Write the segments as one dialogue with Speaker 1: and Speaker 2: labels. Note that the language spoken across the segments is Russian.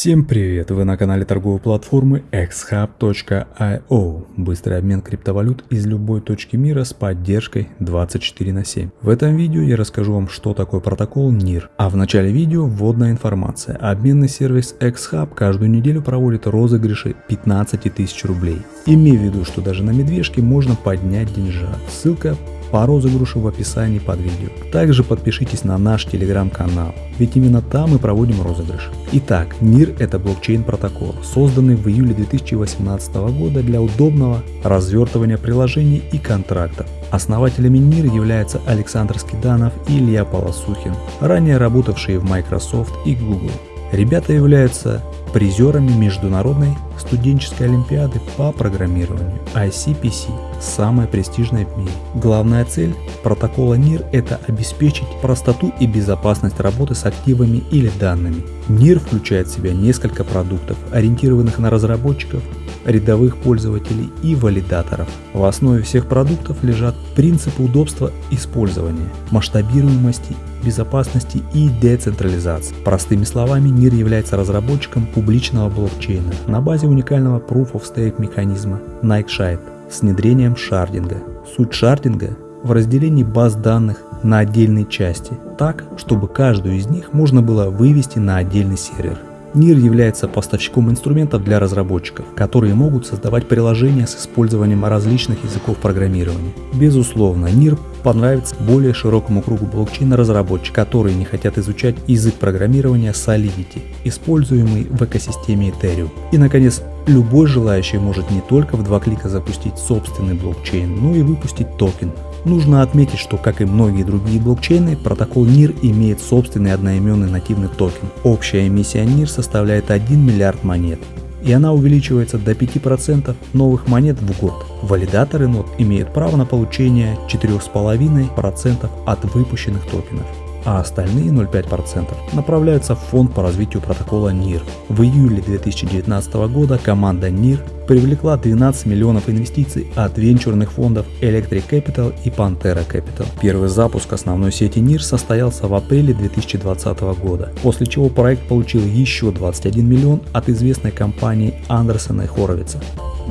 Speaker 1: Всем привет! Вы на канале торговой платформы xhub.io. Быстрый обмен криптовалют из любой точки мира с поддержкой 24 на 7. В этом видео я расскажу вам, что такое протокол NIR. А в начале видео вводная информация. Обменный сервис xhub каждую неделю проводит розыгрыши 15 тысяч рублей. Имей в виду, что даже на медвежке можно поднять деньжат. Ссылка по розыгрышу в описании под видео. Также подпишитесь на наш телеграм-канал, ведь именно там мы проводим розыгрыш. Итак, NIR это блокчейн-протокол, созданный в июле 2018 года для удобного развертывания приложений и контрактов. Основателями NIR являются Александр Скиданов и Илья Полосухин, ранее работавшие в Microsoft и Google. Ребята являются призерами Международной студенческой олимпиады по программированию ICPC, самая престижная в мире. Главная цель протокола NIR – это обеспечить простоту и безопасность работы с активами или данными. NIR включает в себя несколько продуктов, ориентированных на разработчиков, рядовых пользователей и валидаторов. В основе всех продуктов лежат принципы удобства использования, масштабируемости безопасности и децентрализации. Простыми словами, НИР является разработчиком публичного блокчейна на базе уникального Proof of Stake механизма Nightshade с внедрением шардинга. Суть шардинга в разделении баз данных на отдельные части, так, чтобы каждую из них можно было вывести на отдельный сервер. NIR является поставщиком инструментов для разработчиков, которые могут создавать приложения с использованием различных языков программирования. Безусловно, NIR понравится более широкому кругу блокчейна-разработчиков, которые не хотят изучать язык программирования Solidity, используемый в экосистеме Ethereum. И, наконец, любой желающий может не только в два клика запустить собственный блокчейн, но и выпустить токен, Нужно отметить, что как и многие другие блокчейны, протокол NEAR имеет собственный одноименный нативный токен. Общая эмиссия NEAR составляет 1 миллиард монет и она увеличивается до 5% новых монет в год. Валидаторы нод имеют право на получение 4,5% от выпущенных токенов а остальные 0,5% направляются в фонд по развитию протокола NIR. В июле 2019 года команда NIR привлекла 12 миллионов инвестиций от венчурных фондов Electric Capital и Pantera Capital. Первый запуск основной сети NIR состоялся в апреле 2020 года, после чего проект получил еще 21 миллион от известной компании Андерсона и Хоровица.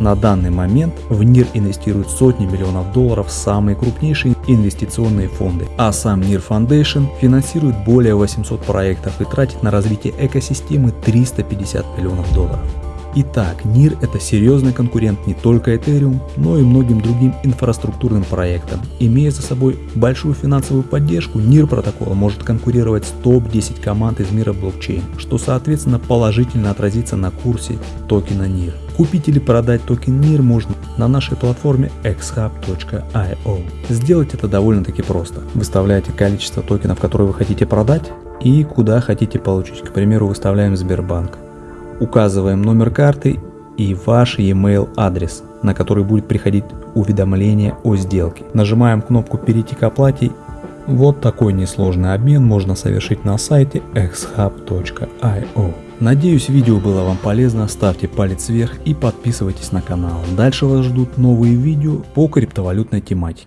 Speaker 1: На данный момент в НИР инвестируют сотни миллионов долларов самые крупнейшие инвестиционные фонды, а сам NIR Foundation финансирует более 800 проектов и тратит на развитие экосистемы 350 миллионов долларов. Итак, NIR это серьезный конкурент не только Ethereum, но и многим другим инфраструктурным проектам. Имея за собой большую финансовую поддержку, NIR протокол может конкурировать с топ-10 команд из мира блокчейн, что соответственно положительно отразится на курсе токена NIR. Купить или продать токен NIR можно на нашей платформе xhub.io. Сделать это довольно-таки просто. Выставляете количество токенов, которые вы хотите продать и куда хотите получить. К примеру, выставляем Сбербанк. Указываем номер карты и ваш e-mail адрес, на который будет приходить уведомление о сделке. Нажимаем кнопку «Перейти к оплате». Вот такой несложный обмен можно совершить на сайте xhub.io. Надеюсь видео было вам полезно, ставьте палец вверх и подписывайтесь на канал. Дальше вас ждут новые видео по криптовалютной тематике.